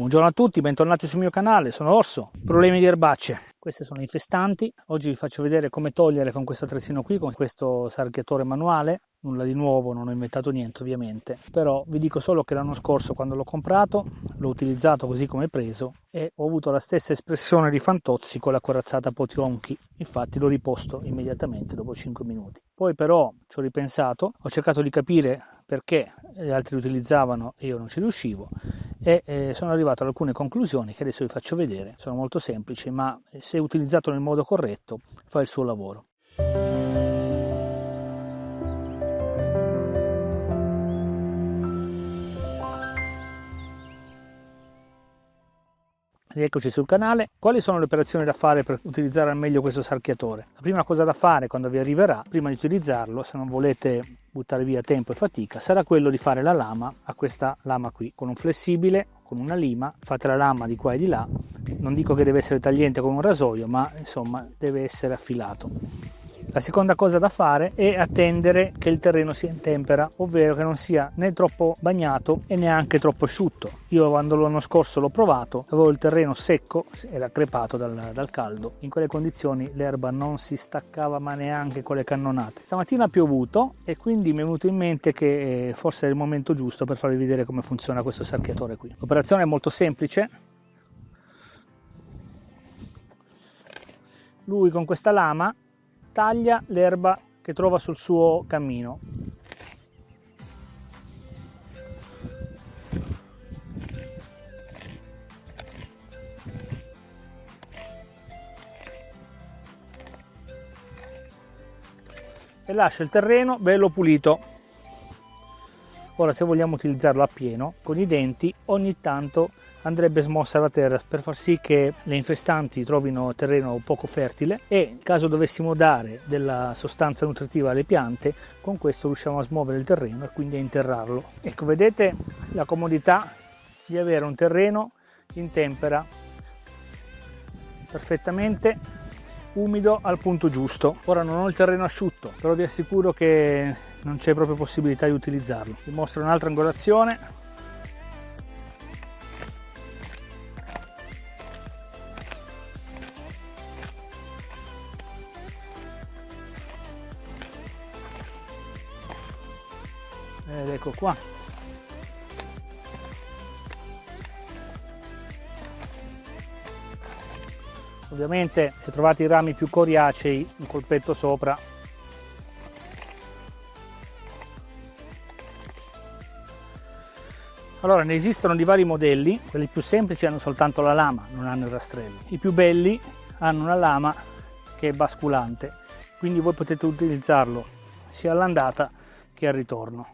Buongiorno a tutti, bentornati sul mio canale, sono Orso. Problemi di erbacce. Queste sono infestanti. Oggi vi faccio vedere come togliere con questo attrezzino qui, con questo sarchiatore manuale. Nulla di nuovo, non ho inventato niente ovviamente. Però vi dico solo che l'anno scorso quando l'ho comprato, l'ho utilizzato così come preso e ho avuto la stessa espressione di Fantozzi con la corazzata Potionchi. Infatti l'ho riposto immediatamente dopo 5 minuti. Poi però ci ho ripensato, ho cercato di capire perché gli altri utilizzavano e io non ci riuscivo e eh, sono arrivato ad alcune conclusioni che adesso vi faccio vedere. Sono molto semplici, ma se utilizzato nel modo corretto fa il suo lavoro. Rieccoci sul canale. Quali sono le operazioni da fare per utilizzare al meglio questo sarchiatore? La prima cosa da fare quando vi arriverà, prima di utilizzarlo, se non volete buttare via tempo e fatica, sarà quello di fare la lama a questa lama qui, con un flessibile, con una lima, fate la lama di qua e di là. Non dico che deve essere tagliente come un rasoio, ma insomma deve essere affilato. La seconda cosa da fare è attendere che il terreno sia in tempera, ovvero che non sia né troppo bagnato e neanche troppo asciutto. Io quando l'anno scorso l'ho provato, avevo il terreno secco, era crepato dal, dal caldo. In quelle condizioni l'erba non si staccava ma neanche con le cannonate. Stamattina ha piovuto e quindi mi è venuto in mente che eh, forse è il momento giusto per farvi vedere come funziona questo sarchiatore qui. L'operazione è molto semplice, lui con questa lama taglia l'erba che trova sul suo cammino. E lascia il terreno bello pulito. Ora se vogliamo utilizzarlo a pieno, con i denti ogni tanto andrebbe smossa la terra per far sì che le infestanti trovino terreno poco fertile e in caso dovessimo dare della sostanza nutritiva alle piante con questo riusciamo a smuovere il terreno e quindi a interrarlo. Ecco vedete la comodità di avere un terreno in tempera perfettamente umido al punto giusto. Ora non ho il terreno asciutto però vi assicuro che non c'è proprio possibilità di utilizzarlo. Vi mostro un'altra angolazione. Ed ecco qua ovviamente se trovate i rami più coriacei un colpetto sopra. Allora ne esistono di vari modelli. Quelli più semplici hanno soltanto la lama non hanno i rastrelli. I più belli hanno una lama che è basculante. Quindi voi potete utilizzarlo sia all'andata che al ritorno.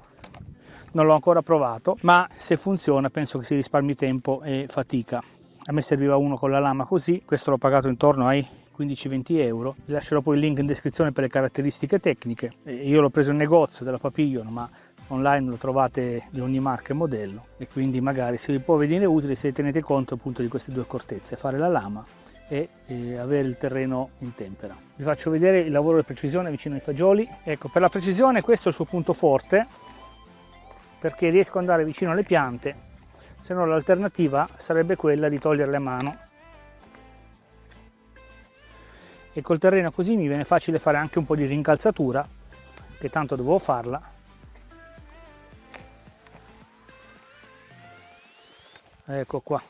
Non l'ho ancora provato, ma se funziona penso che si risparmi tempo e fatica. A me serviva uno con la lama così, questo l'ho pagato intorno ai 15-20 euro. Vi lascerò poi il link in descrizione per le caratteristiche tecniche. Io l'ho preso in negozio della Papillon, ma online lo trovate di ogni marca e modello e quindi magari se vi può venire utile se tenete conto appunto di queste due accortezze, fare la lama e eh, avere il terreno in tempera. Vi faccio vedere il lavoro di precisione vicino ai fagioli. Ecco, per la precisione questo è il suo punto forte, perché riesco ad andare vicino alle piante, se no l'alternativa sarebbe quella di toglierle a mano. E col terreno così mi viene facile fare anche un po' di rincalzatura, che tanto dovevo farla. Ecco qua.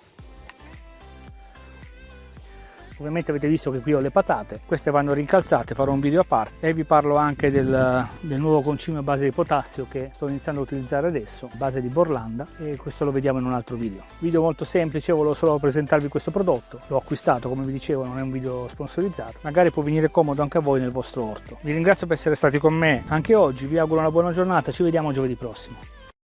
Ovviamente avete visto che qui ho le patate, queste vanno rincalzate, farò un video a parte e vi parlo anche del, del nuovo concime a base di potassio che sto iniziando a utilizzare adesso, base di Borlanda e questo lo vediamo in un altro video. Video molto semplice, volevo solo presentarvi questo prodotto, l'ho acquistato come vi dicevo, non è un video sponsorizzato, magari può venire comodo anche a voi nel vostro orto. Vi ringrazio per essere stati con me anche oggi, vi auguro una buona giornata, ci vediamo giovedì prossimo.